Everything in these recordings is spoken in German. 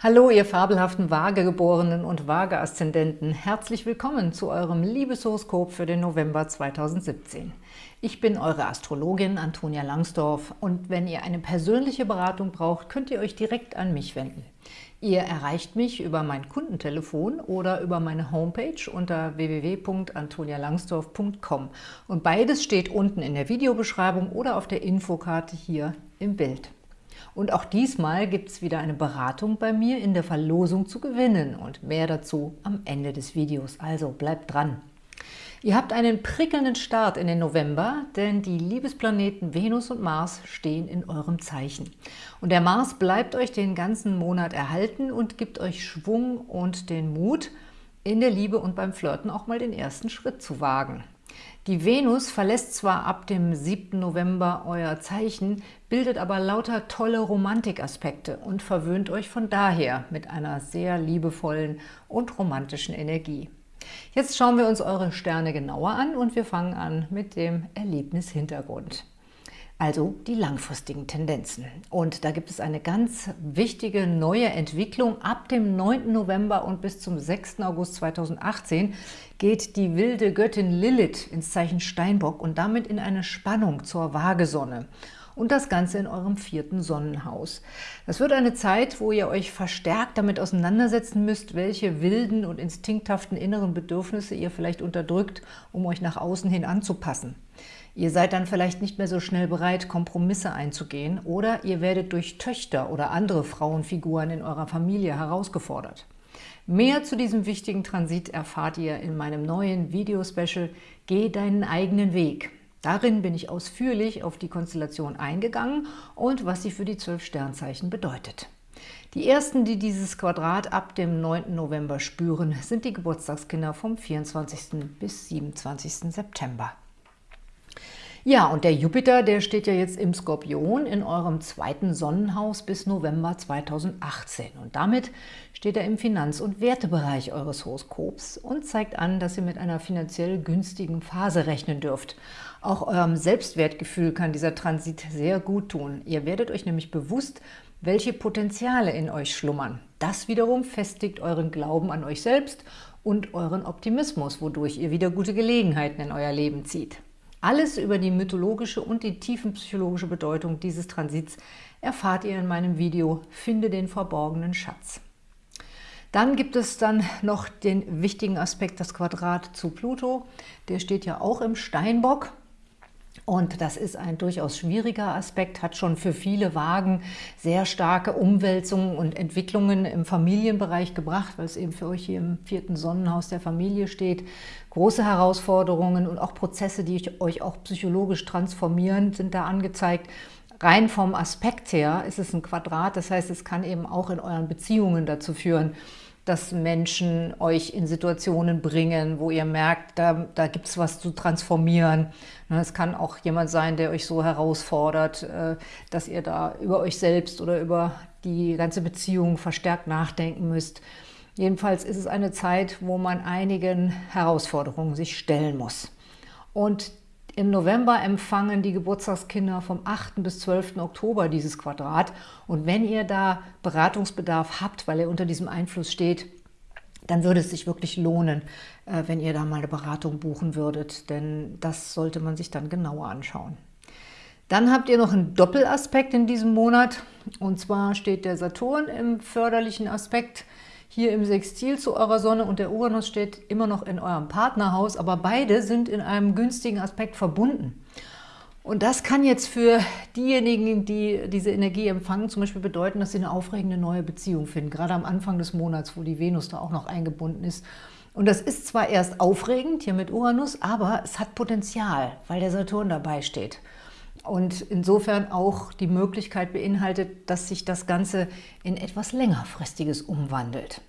Hallo, ihr fabelhaften Waagegeborenen und Waage-Aszendenten. Herzlich willkommen zu eurem Liebeshoroskop für den November 2017. Ich bin eure Astrologin Antonia Langsdorf und wenn ihr eine persönliche Beratung braucht, könnt ihr euch direkt an mich wenden. Ihr erreicht mich über mein Kundentelefon oder über meine Homepage unter www.antonialangsdorf.com und beides steht unten in der Videobeschreibung oder auf der Infokarte hier im Bild. Und auch diesmal gibt es wieder eine Beratung bei mir in der Verlosung zu gewinnen und mehr dazu am Ende des Videos. Also bleibt dran! Ihr habt einen prickelnden Start in den November, denn die Liebesplaneten Venus und Mars stehen in eurem Zeichen. Und der Mars bleibt euch den ganzen Monat erhalten und gibt euch Schwung und den Mut, in der Liebe und beim Flirten auch mal den ersten Schritt zu wagen. Die Venus verlässt zwar ab dem 7. November euer Zeichen, bildet aber lauter tolle Romantikaspekte und verwöhnt euch von daher mit einer sehr liebevollen und romantischen Energie. Jetzt schauen wir uns eure Sterne genauer an und wir fangen an mit dem Erlebnishintergrund. Also die langfristigen Tendenzen. Und da gibt es eine ganz wichtige neue Entwicklung. Ab dem 9. November und bis zum 6. August 2018 geht die wilde Göttin Lilith ins Zeichen Steinbock und damit in eine Spannung zur Waagesonne und das Ganze in eurem vierten Sonnenhaus. Das wird eine Zeit, wo ihr euch verstärkt damit auseinandersetzen müsst, welche wilden und instinkthaften inneren Bedürfnisse ihr vielleicht unterdrückt, um euch nach außen hin anzupassen. Ihr seid dann vielleicht nicht mehr so schnell bereit, Kompromisse einzugehen oder ihr werdet durch Töchter oder andere Frauenfiguren in eurer Familie herausgefordert. Mehr zu diesem wichtigen Transit erfahrt ihr in meinem neuen Videospecial Geh deinen eigenen Weg. Darin bin ich ausführlich auf die Konstellation eingegangen und was sie für die zwölf Sternzeichen bedeutet. Die ersten, die dieses Quadrat ab dem 9. November spüren, sind die Geburtstagskinder vom 24. bis 27. September. Ja, und der Jupiter, der steht ja jetzt im Skorpion in eurem zweiten Sonnenhaus bis November 2018. Und damit steht er im Finanz- und Wertebereich eures Horoskops und zeigt an, dass ihr mit einer finanziell günstigen Phase rechnen dürft. Auch eurem Selbstwertgefühl kann dieser Transit sehr gut tun. Ihr werdet euch nämlich bewusst, welche Potenziale in euch schlummern. Das wiederum festigt euren Glauben an euch selbst und euren Optimismus, wodurch ihr wieder gute Gelegenheiten in euer Leben zieht. Alles über die mythologische und die tiefenpsychologische Bedeutung dieses Transits erfahrt ihr in meinem Video Finde den verborgenen Schatz. Dann gibt es dann noch den wichtigen Aspekt, das Quadrat zu Pluto. Der steht ja auch im Steinbock und das ist ein durchaus schwieriger Aspekt, hat schon für viele Wagen sehr starke Umwälzungen und Entwicklungen im Familienbereich gebracht, weil es eben für euch hier im vierten Sonnenhaus der Familie steht. Große Herausforderungen und auch Prozesse, die euch auch psychologisch transformieren, sind da angezeigt. Rein vom Aspekt her ist es ein Quadrat, das heißt, es kann eben auch in euren Beziehungen dazu führen, dass Menschen euch in Situationen bringen, wo ihr merkt, da, da gibt es was zu transformieren. Ne, es kann auch jemand sein, der euch so herausfordert, äh, dass ihr da über euch selbst oder über die ganze Beziehung verstärkt nachdenken müsst. Jedenfalls ist es eine Zeit, wo man einigen Herausforderungen sich stellen muss. Und im November empfangen die Geburtstagskinder vom 8. bis 12. Oktober dieses Quadrat. Und wenn ihr da Beratungsbedarf habt, weil ihr unter diesem Einfluss steht, dann würde es sich wirklich lohnen, äh, wenn ihr da mal eine Beratung buchen würdet, denn das sollte man sich dann genauer anschauen. Dann habt ihr noch einen Doppelaspekt in diesem Monat, und zwar steht der Saturn im förderlichen Aspekt hier im Sextil zu eurer Sonne und der Uranus steht immer noch in eurem Partnerhaus, aber beide sind in einem günstigen Aspekt verbunden. Und das kann jetzt für diejenigen, die diese Energie empfangen, zum Beispiel bedeuten, dass sie eine aufregende neue Beziehung finden, gerade am Anfang des Monats, wo die Venus da auch noch eingebunden ist. Und das ist zwar erst aufregend hier mit Uranus, aber es hat Potenzial, weil der Saturn dabei steht und insofern auch die Möglichkeit beinhaltet, dass sich das Ganze in etwas längerfristiges umwandelt.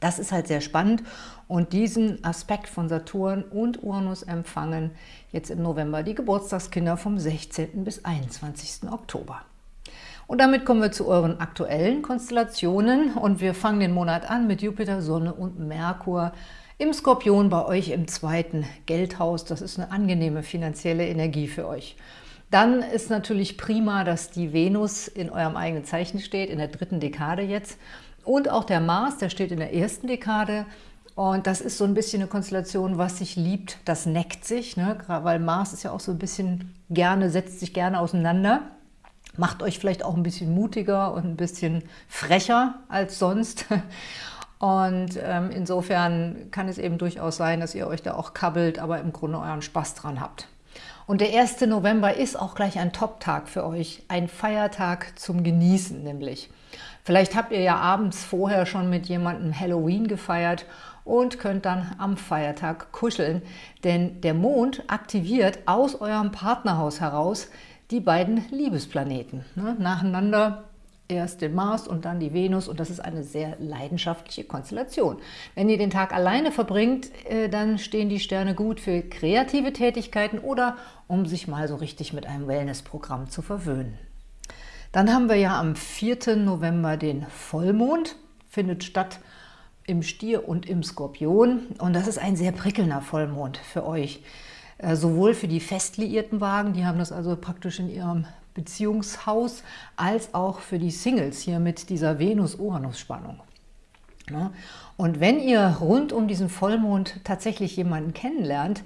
Das ist halt sehr spannend und diesen Aspekt von Saturn und Uranus empfangen jetzt im November die Geburtstagskinder vom 16. bis 21. Oktober. Und damit kommen wir zu euren aktuellen Konstellationen und wir fangen den Monat an mit Jupiter, Sonne und Merkur im Skorpion bei euch im zweiten Geldhaus. Das ist eine angenehme finanzielle Energie für euch. Dann ist natürlich prima, dass die Venus in eurem eigenen Zeichen steht, in der dritten Dekade jetzt. Und auch der Mars, der steht in der ersten Dekade. Und das ist so ein bisschen eine Konstellation, was sich liebt, das neckt sich, ne? weil Mars ist ja auch so ein bisschen gerne, setzt sich gerne auseinander. Macht euch vielleicht auch ein bisschen mutiger und ein bisschen frecher als sonst. Und ähm, insofern kann es eben durchaus sein, dass ihr euch da auch kabbelt, aber im Grunde euren Spaß dran habt. Und der 1. November ist auch gleich ein Top-Tag für euch, ein Feiertag zum Genießen nämlich. Vielleicht habt ihr ja abends vorher schon mit jemandem Halloween gefeiert und könnt dann am Feiertag kuscheln, denn der Mond aktiviert aus eurem Partnerhaus heraus die beiden Liebesplaneten. Ne? Nacheinander erst den Mars und dann die Venus und das ist eine sehr leidenschaftliche Konstellation. Wenn ihr den Tag alleine verbringt, äh, dann stehen die Sterne gut für kreative Tätigkeiten oder um sich mal so richtig mit einem Wellnessprogramm zu verwöhnen. Dann haben wir ja am 4. November den Vollmond, findet statt im Stier und im Skorpion und das ist ein sehr prickelnder Vollmond für euch. Äh, sowohl für die fest liierten Wagen, die haben das also praktisch in ihrem Beziehungshaus, als auch für die Singles hier mit dieser Venus-Uranus-Spannung. Ne? Und wenn ihr rund um diesen Vollmond tatsächlich jemanden kennenlernt,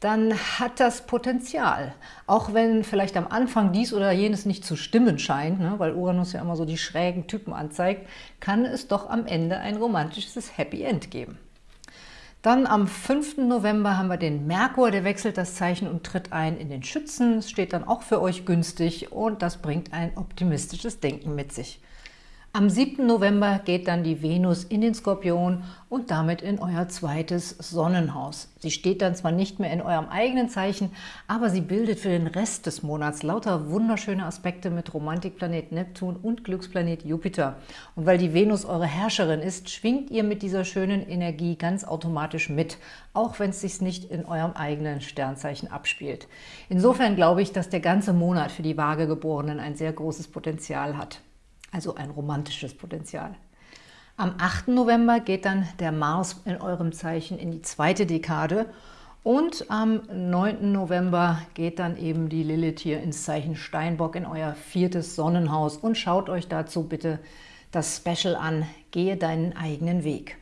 dann hat das Potenzial. Auch wenn vielleicht am Anfang dies oder jenes nicht zu stimmen scheint, ne, weil Uranus ja immer so die schrägen Typen anzeigt, kann es doch am Ende ein romantisches Happy End geben. Dann am 5. November haben wir den Merkur, der wechselt das Zeichen und tritt ein in den Schützen. Es steht dann auch für euch günstig und das bringt ein optimistisches Denken mit sich. Am 7. November geht dann die Venus in den Skorpion und damit in euer zweites Sonnenhaus. Sie steht dann zwar nicht mehr in eurem eigenen Zeichen, aber sie bildet für den Rest des Monats lauter wunderschöne Aspekte mit Romantikplanet Neptun und Glücksplanet Jupiter. Und weil die Venus eure Herrscherin ist, schwingt ihr mit dieser schönen Energie ganz automatisch mit, auch wenn es sich nicht in eurem eigenen Sternzeichen abspielt. Insofern glaube ich, dass der ganze Monat für die Waagegeborenen ein sehr großes Potenzial hat also ein romantisches Potenzial. Am 8. November geht dann der Mars in eurem Zeichen in die zweite Dekade und am 9. November geht dann eben die Lilith hier ins Zeichen Steinbock in euer viertes Sonnenhaus und schaut euch dazu bitte das Special an, Gehe deinen eigenen Weg.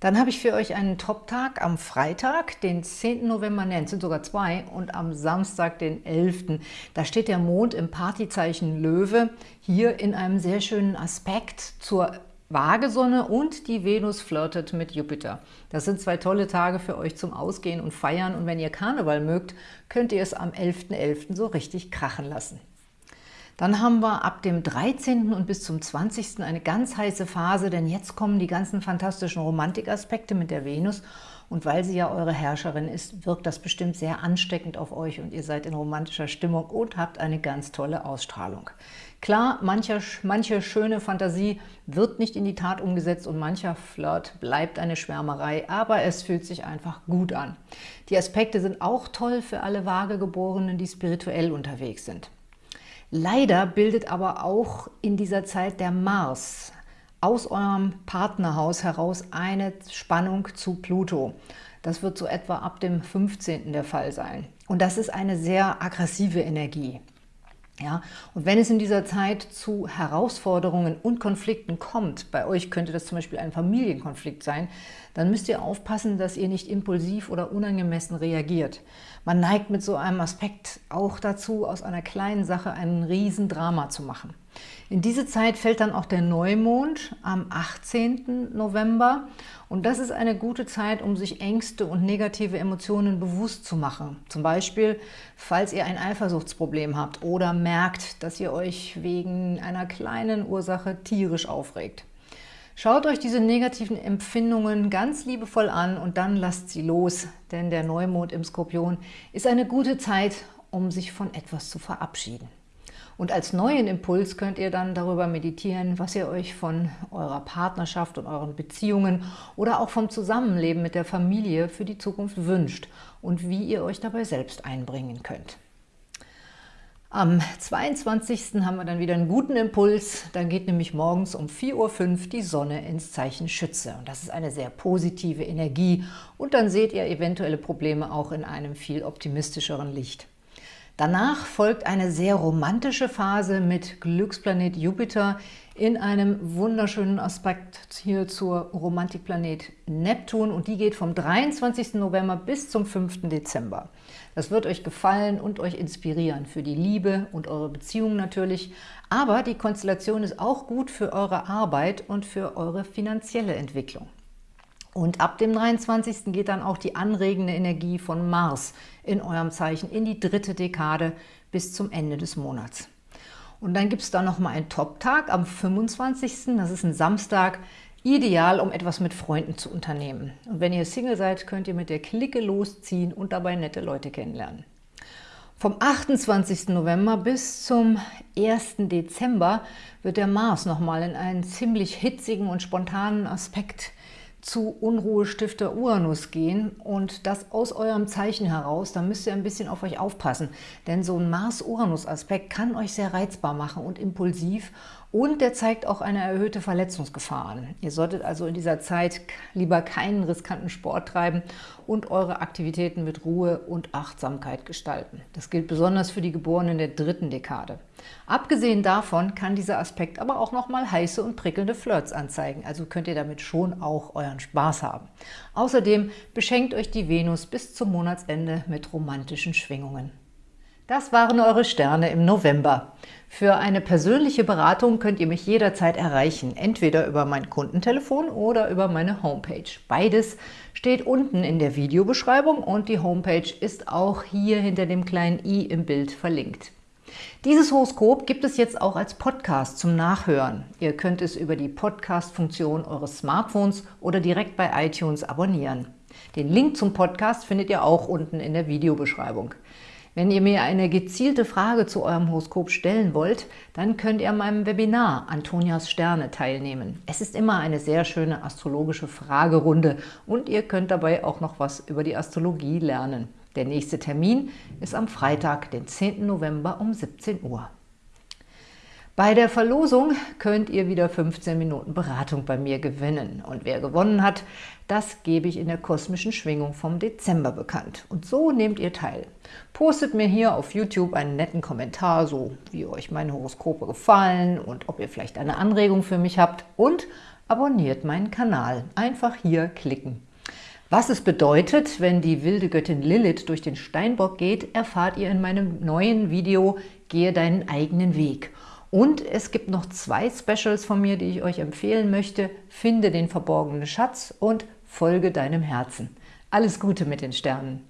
Dann habe ich für euch einen Top-Tag am Freitag, den 10. November, ne, es sind sogar zwei, und am Samstag, den 11. Da steht der Mond im Partyzeichen Löwe, hier in einem sehr schönen Aspekt zur Waagesonne und die Venus flirtet mit Jupiter. Das sind zwei tolle Tage für euch zum Ausgehen und Feiern und wenn ihr Karneval mögt, könnt ihr es am 11.11. .11. so richtig krachen lassen. Dann haben wir ab dem 13. und bis zum 20. eine ganz heiße Phase, denn jetzt kommen die ganzen fantastischen Romantikaspekte mit der Venus und weil sie ja eure Herrscherin ist, wirkt das bestimmt sehr ansteckend auf euch und ihr seid in romantischer Stimmung und habt eine ganz tolle Ausstrahlung. Klar, mancher, manche schöne Fantasie wird nicht in die Tat umgesetzt und mancher Flirt bleibt eine Schwärmerei, aber es fühlt sich einfach gut an. Die Aspekte sind auch toll für alle Vagegeborenen, die spirituell unterwegs sind. Leider bildet aber auch in dieser Zeit der Mars aus eurem Partnerhaus heraus eine Spannung zu Pluto. Das wird so etwa ab dem 15. der Fall sein. Und das ist eine sehr aggressive Energie. Ja, und wenn es in dieser Zeit zu Herausforderungen und Konflikten kommt, bei euch könnte das zum Beispiel ein Familienkonflikt sein, dann müsst ihr aufpassen, dass ihr nicht impulsiv oder unangemessen reagiert. Man neigt mit so einem Aspekt auch dazu, aus einer kleinen Sache einen Riesendrama zu machen. In diese Zeit fällt dann auch der Neumond am 18. November und das ist eine gute Zeit, um sich Ängste und negative Emotionen bewusst zu machen. Zum Beispiel, falls ihr ein Eifersuchtsproblem habt oder merkt, dass ihr euch wegen einer kleinen Ursache tierisch aufregt. Schaut euch diese negativen Empfindungen ganz liebevoll an und dann lasst sie los, denn der Neumond im Skorpion ist eine gute Zeit, um sich von etwas zu verabschieden. Und als neuen Impuls könnt ihr dann darüber meditieren, was ihr euch von eurer Partnerschaft und euren Beziehungen oder auch vom Zusammenleben mit der Familie für die Zukunft wünscht und wie ihr euch dabei selbst einbringen könnt. Am 22. haben wir dann wieder einen guten Impuls. Dann geht nämlich morgens um 4.05 Uhr die Sonne ins Zeichen Schütze. Und das ist eine sehr positive Energie. Und dann seht ihr eventuelle Probleme auch in einem viel optimistischeren Licht. Danach folgt eine sehr romantische Phase mit Glücksplanet Jupiter in einem wunderschönen Aspekt hier zur Romantikplanet Neptun und die geht vom 23. November bis zum 5. Dezember. Das wird euch gefallen und euch inspirieren für die Liebe und eure Beziehung natürlich, aber die Konstellation ist auch gut für eure Arbeit und für eure finanzielle Entwicklung. Und ab dem 23. geht dann auch die anregende Energie von Mars in eurem Zeichen in die dritte Dekade bis zum Ende des Monats. Und dann gibt es da nochmal einen Top-Tag am 25. Das ist ein Samstag, ideal, um etwas mit Freunden zu unternehmen. Und wenn ihr Single seid, könnt ihr mit der Clique losziehen und dabei nette Leute kennenlernen. Vom 28. November bis zum 1. Dezember wird der Mars nochmal in einen ziemlich hitzigen und spontanen Aspekt zu Unruhestifter Uranus gehen und das aus eurem Zeichen heraus, da müsst ihr ein bisschen auf euch aufpassen, denn so ein Mars-Uranus-Aspekt kann euch sehr reizbar machen und impulsiv und der zeigt auch eine erhöhte Verletzungsgefahr an. Ihr solltet also in dieser Zeit lieber keinen riskanten Sport treiben und eure Aktivitäten mit Ruhe und Achtsamkeit gestalten. Das gilt besonders für die Geborenen der dritten Dekade. Abgesehen davon kann dieser Aspekt aber auch nochmal heiße und prickelnde Flirts anzeigen, also könnt ihr damit schon auch euren Spaß haben. Außerdem beschenkt euch die Venus bis zum Monatsende mit romantischen Schwingungen. Das waren eure Sterne im November. Für eine persönliche Beratung könnt ihr mich jederzeit erreichen, entweder über mein Kundentelefon oder über meine Homepage. Beides steht unten in der Videobeschreibung und die Homepage ist auch hier hinter dem kleinen i im Bild verlinkt. Dieses Horoskop gibt es jetzt auch als Podcast zum Nachhören. Ihr könnt es über die Podcast-Funktion eures Smartphones oder direkt bei iTunes abonnieren. Den Link zum Podcast findet ihr auch unten in der Videobeschreibung. Wenn ihr mir eine gezielte Frage zu eurem Horoskop stellen wollt, dann könnt ihr an meinem Webinar Antonias Sterne teilnehmen. Es ist immer eine sehr schöne astrologische Fragerunde und ihr könnt dabei auch noch was über die Astrologie lernen. Der nächste Termin ist am Freitag, den 10. November um 17 Uhr. Bei der Verlosung könnt ihr wieder 15 Minuten Beratung bei mir gewinnen. Und wer gewonnen hat, das gebe ich in der kosmischen Schwingung vom Dezember bekannt. Und so nehmt ihr teil. Postet mir hier auf YouTube einen netten Kommentar, so wie euch meine Horoskope gefallen und ob ihr vielleicht eine Anregung für mich habt. Und abonniert meinen Kanal. Einfach hier klicken. Was es bedeutet, wenn die wilde Göttin Lilith durch den Steinbock geht, erfahrt ihr in meinem neuen Video Gehe deinen eigenen Weg. Und es gibt noch zwei Specials von mir, die ich euch empfehlen möchte. Finde den verborgenen Schatz und folge deinem Herzen. Alles Gute mit den Sternen!